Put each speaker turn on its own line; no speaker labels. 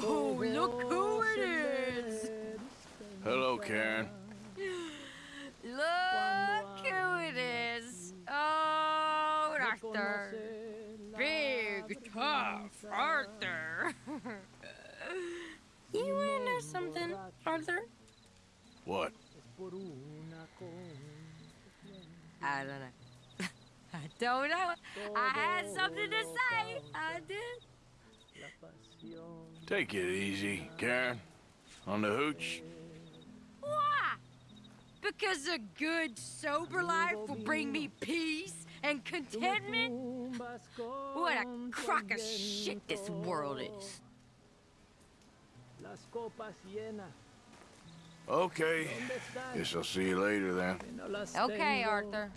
Oh, oh, look who it is!
Hello, Karen.
Look who it is! Oh, Arthur. Big, tough Arthur. you wanna know something, Arthur?
What?
I don't know. I don't know. I had something to say.
Take it easy, Karen. On the hooch?
Why? Because a good, sober life will bring me peace and contentment? What a crock of shit this world is.
Okay. Guess I'll see you later then.
Okay, Arthur.